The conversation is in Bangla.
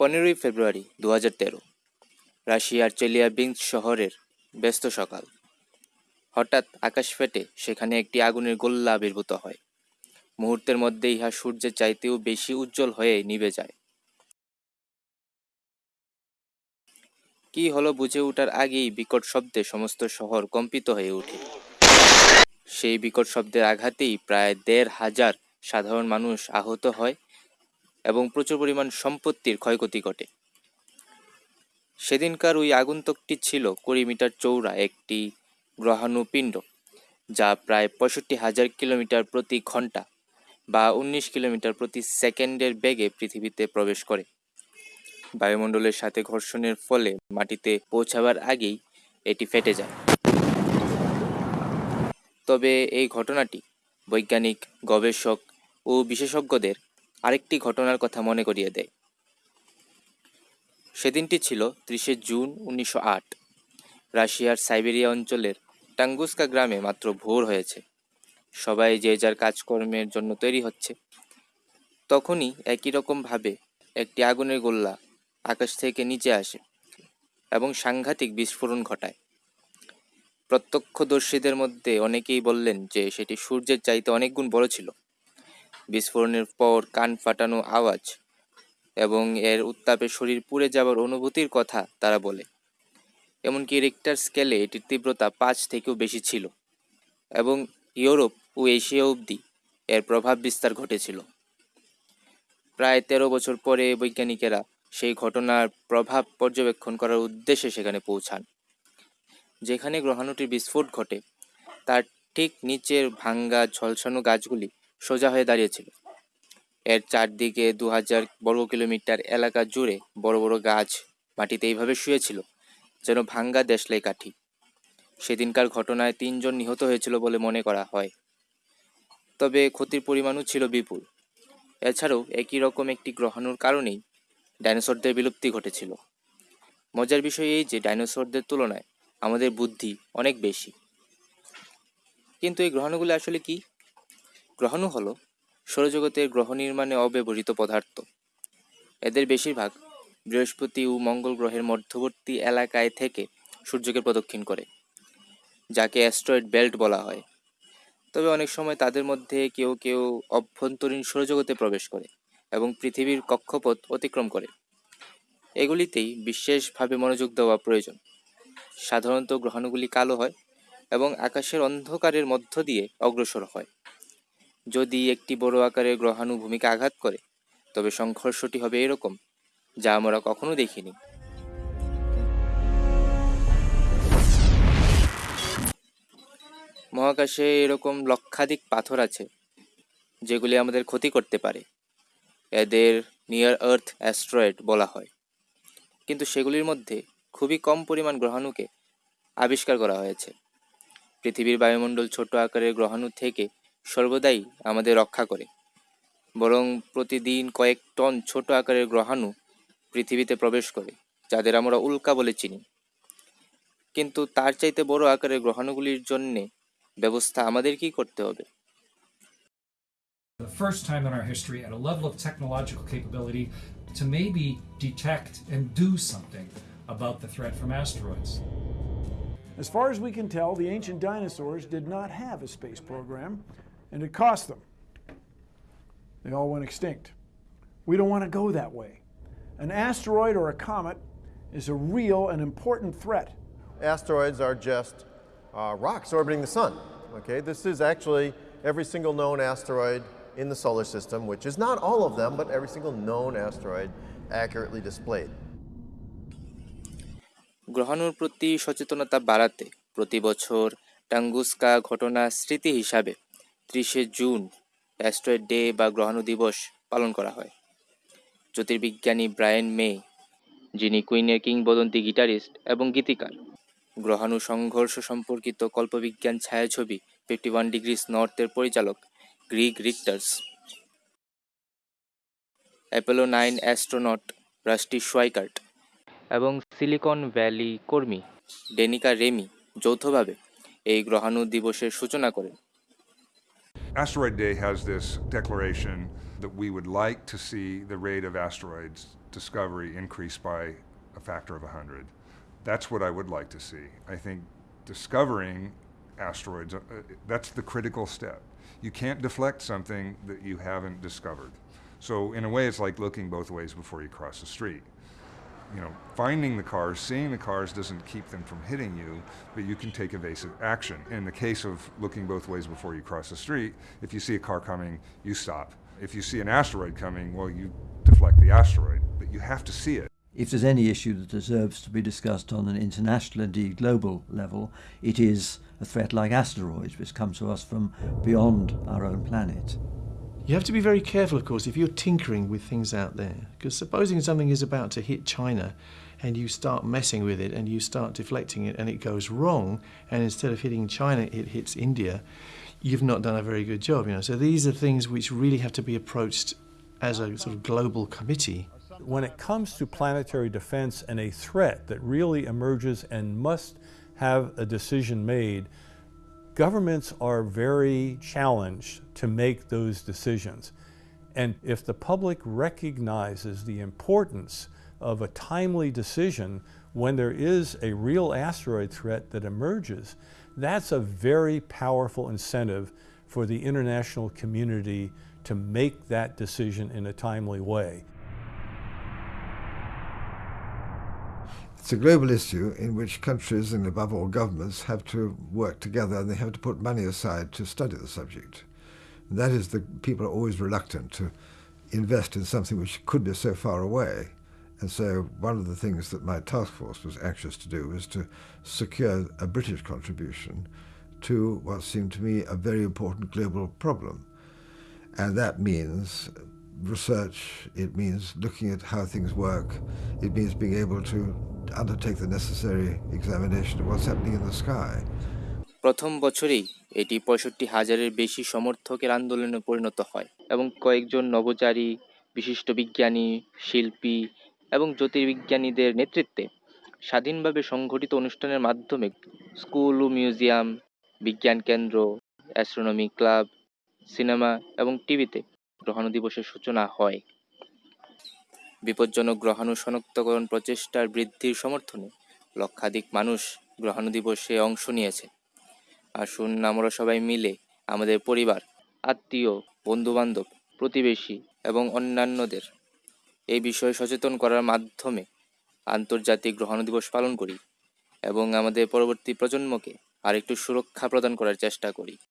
পনেরোই ফেব্রুয়ারি দু হাজার তেরো, রাশিয়ার চেলিয়াবিন্স শহরের ব্যস্ত সকাল। হঠাৎ আকাশ ফেটে সেখানে একটি আগুনের গোল্লা আবির্ভূত হয়। মুহূর্তের মধ্যে ইহা সূর্যের চাইতেও বেশি উজ্জ্বল হয়ে নিভে যায়। কি হলো বুঝে ওঠার আগেই বিকট শব্দে সমস্ত শহর কম্পিত হয়ে ওঠে। সেই বিকট শব্দের আঘাতেই প্রায় দেড় হাজার সাধারণ মানুষ আহত হয় এবং প্রচুর পরিমাণ সম্পত্তির ক্ষয়ক্ষতি ঘটে। সেদিনকার ওই আগন্তুকটি ছিল কুড়ি মিটার চৌড়া একটি গ্রহাণুপিণ্ড, যা প্রায় পঁয়ষট্টি হাজার কিলোমিটার প্রতি ঘণ্টা বা উনিশ কিলোমিটার প্রতি সেকেন্ডের বেগে পৃথিবীতে প্রবেশ করে। বায়ুমণ্ডলের সাথে ঘর্ষণের ফলে মাটিতে পৌঁছাবার আগেই এটি ফেটে যায়। তবে এই ঘটনাটি বৈজ্ঞানিক, গবেষক ও বিশেষজ্ঞদের আরেকটি ঘটনার কথা মনে করিয়ে দেয়। সেদিনটি ছিল ত্রিশে জুন উনিশশো আট। রাশিয়ার সাইবেরিয়া অঞ্চলের টাঙ্গুস্কা গ্রামে মাত্র ভোর হয়েছে। সবাই যে যার কাজকর্মের জন্য তৈরি হচ্ছে। তখনই একই রকমভাবে একটি আগুনের গোল্লা আকাশ থেকে নিচে আসে এবং সাংঘাতিক বিস্ফোরণ ঘটায়। প্রত্যক্ষদর্শীদের মধ্যে অনেকেই বললেন যে সেটি সূর্যের চাইতে অনেক গুণ বড় ছিল। বিস্ফোরণের পর কান ফাটানো আওয়াজ এবং এর উত্তাপে শরীর পুড়ে যাওয়ার অনুভূতির কথা তারা বলে। এমনকি রিক্টার স্কেলে এটির তীব্রতা পাঁচ থেকেও বেশি ছিল এবং ইউরোপ ও এশিয়া অবধি এর প্রভাব বিস্তার ঘটেছিল। প্রায় তেরো বছর পরে বৈজ্ঞানিকেরা সেই ঘটনার প্রভাব পর্যবেক্ষণ করার উদ্দেশ্যে সেখানে পৌঁছান, যেখানে গ্রহাণুটির বিস্ফোট ঘটে। তার ঠিক নিচের ভাঙ্গা ঝলসানো গাছগুলি সোজা হয়ে দাঁড়িয়েছিল। এর চারদিকে দু হাজার বর্গ কিলোমিটার এলাকা জুড়ে বড় বড় গাছ মাটিতে এইভাবে শুয়েছিল যেন ভাঙ্গা দেশলাই কাঠি। সেদিনকার ঘটনায় তিনজন নিহত হয়েছিল বলে মনে করা হয়। তবে ক্ষতির পরিমাণও ছিল বিপুল। এছাড়াও একই রকম একটি গ্রহাণুর কারণেই ডাইনোসরদের বিলুপ্তি ঘটেছিল। মজার বিষয় এই যে, ডাইনোসরদের তুলনায় আমাদের বুদ্ধি অনেক বেশি। কিন্তু এই গ্রহাণুগুলো আসলে কি? গ্রহাণু হল। সৌরজগতের গ্রহ নির্মাণে অব্যবহৃত পদার্থ। এদের বেশিরভাগ বৃহস্পতি ও মঙ্গল গ্রহের মধ্যবর্তী এলাকায় থেকে সূর্যকে প্রদক্ষিণ করে, যাকে অ্যাস্ট্রয়েড বেল্ট বলা হয়। তবে অনেক সময় তাদের মধ্যে কেউ কেউ অভ্যন্তরীণ সৌরজগতে প্রবেশ করে এবং পৃথিবীর কক্ষপথ অতিক্রম করে। এগুলিতেই বিশেষভাবে মনোযোগ দেওয়া প্রয়োজন। সাধারণত গ্রহাণুগুলি কালো হয় এবং আকাশের অন্ধকারের মধ্য দিয়ে অগ্রসর হয়। যদি একটি বড় আকারের গ্রহাণু ভূমিকে আঘাত করে, তবে সংঘর্ষটি হবে এরকম, যা আমরা কখনো দেখিনি। মহাকাশে এরকম লক্ষাধিক পাথর আছে, যেগুলি আমাদের ক্ষতি করতে পারে। এদের নিয়ার আর্থ অ্যাস্ট্রয়েড বলা হয়। কিন্তু সেগুলির মধ্যে খুবই কম পরিমাণ গ্রহাণুকে আবিষ্কার করা হয়েছে। পৃথিবীর বায়ুমণ্ডল ছোট আকারের গ্রহাণু থেকে সর্বদাই আমাদের রক্ষা করে বরং প্রতিদিন কয়েক টন ছোট আকারের গ্রহাণু পৃথিবীতে প্রবেশ করে যাদের আমরা উল্কা বলে চিনি কিন্তু তার চাইতে বড় আকারের গ্রহাণুগুলির জন্যে ব্যবস্থা আমাদের কি করতে হবে the first time in our history at a level of technological capability to maybe detect and do something about the threat from asteroids. As far as we can tell, the ancient dinosaurs did not have a space program, and it cost them. They all went extinct. We don't want to go that way. An asteroid or a comet is a real and important threat. Asteroids are just uh, rocks orbiting the sun. Okay, this is actually every single known asteroid in the solar system, which is not all of them, but every single known asteroid accurately displayed. গ্রহাণুর প্রতি সচেতনতা বাড়াতে প্রতি বছর টাঙ্গুস্কা ঘটনা স্মৃতি হিসাবে ত্রিশে জুন অ্যাস্ট্রয়েড ডে বা গ্রহাণু দিবস পালন করা হয়। জ্যোতির্বিজ্ঞানী ব্রায়েন মে, যিনি কুইনের কিংবদন্তি গিটারিস্ট এবং গীতিকার। গ্রহাণু সংঘর্ষ সম্পর্কিত কল্পবিজ্ঞান ছায়াছবি ফিফটি ওয়ান ডিগ্রিস নর্থের পরিচালক Grig Richters. Apollo nine astronaut Rusty Schweickart এবং সিলিকন ভ্যালি কর্মী ডেনিকা রেমি যৌথভাবে এই গ্রহাণু দিবসের সূচনা করেন। Asteroid Day has this declaration that we would like to see the rate of asteroids discovery increase by a factor of 100. That's what I would like to see. I think discovering asteroids, uh, that's the critical step. You can't deflect something that you haven't discovered. So, in a way, it's like looking both ways before you cross the street. You know, finding the cars, seeing the cars doesn't keep them from hitting you, but you can take evasive action. In the case of looking both ways before you cross the street, if you see a car coming, you stop. If you see an asteroid coming, well, you deflect the asteroid, but you have to see it. If there's any issue that deserves to be discussed on an international, indeed global level, it is a threat like asteroids, which come to us from beyond our own planet. You have to be very careful, of course, if you're tinkering with things out there. Because supposing something is about to hit China and you start messing with it and you start deflecting it and it goes wrong, and instead of hitting China, it hits India, you've not done a very good job. You know, so these are things which really have to be approached as a sort of global committee. When it comes to planetary defense and a threat that really emerges and must have a decision made, governments are very challenged to make those decisions. And if the public recognizes the importance of a timely decision when there is a real asteroid threat that emerges, that's a very powerful incentive for the international community to make that decision in a timely way. It's a global issue in which countries and above all governments have to work together and they have to put money aside to study the subject. And that is the people are always reluctant to invest in something which could be so far away. And so one of the things that my task force was anxious to do was to secure a British contribution to what seemed to me a very important global problem. And that means research, it means looking at how things work, it means being able to undertake the necessary examination of what's happening in the sky. প্রথম বছরেই এটি পঁয়ষট্টি হাজারের বেশি সমর্থকের আন্দোলনে পরিণত হয় এবং কয়েকজন নভোচারী, বিশিষ্ট বিজ্ঞানী, শিল্পী এবং জ্যোতির্বিজ্ঞানীদের নেতৃত্বে স্বাধীনভাবে সংগঠিত অনুষ্ঠানের মাধ্যমে স্কুল ও মিউজিয়াম, বিজ্ঞান কেন্দ্র, অ্যাস্ট্রোনমি ক্লাব, সিনেমা এবং টিভিতে গ্রহাণু দিবসের সূচনা হয় বিপজ্জনক গ্রহাণু শনাক্তকরণ প্রচেষ্টার বৃদ্ধির সমর্থনে লক্ষাধিক মানুষ গ্রহাণু দিবসে অংশ নিয়েছে। আসুন আমরা সবাই মিলে আমাদের পরিবার, আত্মীয়, বন্ধুবান্ধব, প্রতিবেশী এবং অন্যান্যদের এই বিষয়ে সচেতন করার মাধ্যমে আন্তর্জাতিক গ্রহাণু দিবস পালন করি এবং আমাদের পরবর্তী প্রজন্মকে আরেকটু সুরক্ষা প্রদান করার চেষ্টা করি।